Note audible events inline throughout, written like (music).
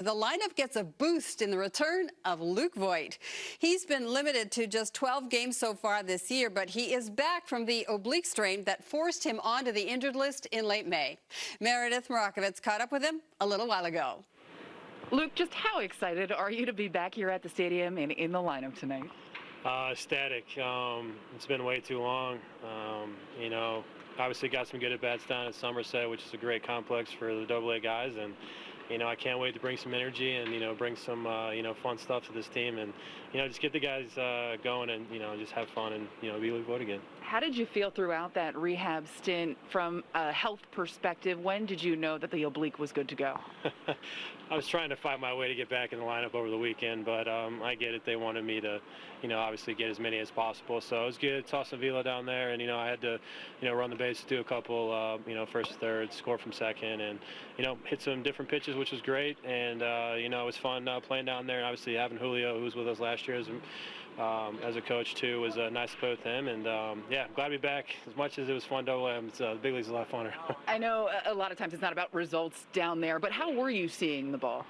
The lineup gets a boost in the return of Luke Voit. He's been limited to just 12 games so far this year, but he is back from the oblique strain that forced him onto the injured list in late May. Meredith Marakovits caught up with him a little while ago. Luke, just how excited are you to be back here at the stadium and in the lineup tonight? Uh, static. Um, it's been way too long. Um, you know, obviously got some good at bats down at Somerset, which is a great complex for the Double A guys, and you know, I can't wait to bring some energy and, you know, bring some, uh, you know, fun stuff to this team and, you know, just get the guys uh, going and, you know, just have fun and, you know, be Luke Voit again. How did you feel throughout that rehab stint from a health perspective? When did you know that the oblique was good to go? I was trying to find my way to get back in the lineup over the weekend, but um, I get it. They wanted me to, you know, obviously get as many as possible. So it was good. Toss Vila down there, and you know, I had to, you know, run the base, do a couple, uh, you know, first, third, score from second, and you know, hit some different pitches, which was great. And uh, you know, it was fun uh, playing down there, and obviously having Julio, who was with us last year, as, um, as a coach too, was uh, nice to play with him. And um, yeah, I'm glad to be back. As much as it was fun, double it's, uh, the big league's a lot funner. (laughs) I know a lot of times it's not about results down there, but how were you seeing the ball?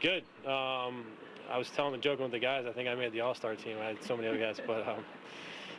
Good. Um, I was telling the joking with the guys. I think I made the All-Star team. I had so many other guys, but um,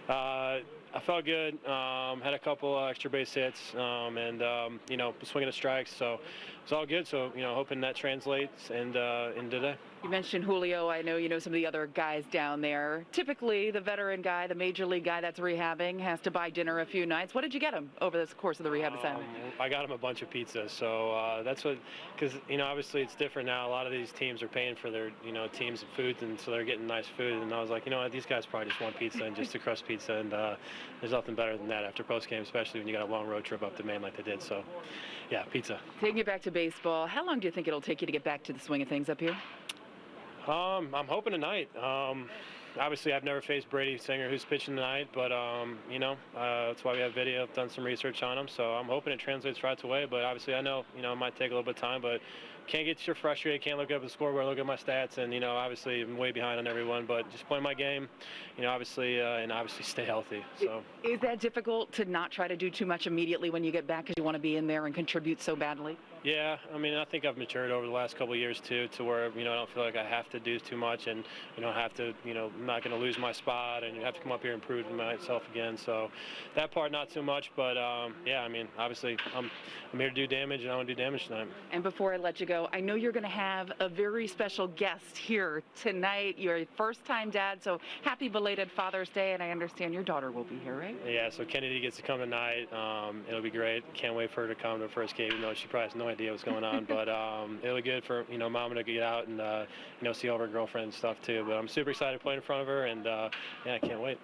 uh, I felt good. Um, had a couple uh, extra base hits, um, and um, you know, swinging the strikes. So it's all good. So you know, hoping that translates and uh, in today. You mentioned Julio. I know you know some of the other guys down there. Typically, the veteran guy, the major league guy that's rehabbing, has to buy dinner a few nights. What did you get him over the course of the rehab assignment? Um, I got him a bunch of pizzas. So uh, that's what, because you know, obviously it's different now. A lot of these teams are paying for their you know teams and foods, and so they're getting nice food. And I was like, you know what, these guys probably just want pizza and just a crust pizza, and uh, there's nothing better than that after post game, especially when you got a long road trip up to Maine like they did. So, yeah, pizza. Taking it back to baseball, how long do you think it'll take you to get back to the swing of things up here? Um, I'm hoping tonight. Um, obviously, I've never faced Brady Singer, who's pitching tonight, but um, you know, uh, that's why we have video. I've done some research on him, so I'm hoping it translates right away. But obviously, I know you know it might take a little bit of time, but can't get too frustrated. Can't look up the scoreboard, look at my stats, and you know, obviously, I'm way behind on everyone. But just play my game, you know, obviously, uh, and obviously stay healthy. So is that difficult to not try to do too much immediately when you get back because you want to be in there and contribute so badly? Yeah, I mean, I think I've matured over the last couple of years too, to where you know I don't feel like I have to do too much, and you know, have to, you know, not going to lose my spot, and you have to come up here and prove myself again. So that part, not too much, but um, yeah, I mean, obviously, I'm I'm here to do damage, and I want to do damage tonight. And before I let you go, I know you're going to have a very special guest here tonight. You're a first-time dad, so happy belated Father's Day, and I understand your daughter will be here, right? Yeah, so Kennedy gets to come tonight. Um, it'll be great. Can't wait for her to come to her first game, even though she probably has no idea what's going on. (laughs) but um, it'll be good for you know mama to get out and uh, you know see all of her girlfriends and stuff too. But I'm super excited to play in front of her, and uh, yeah, I can't wait.